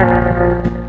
Música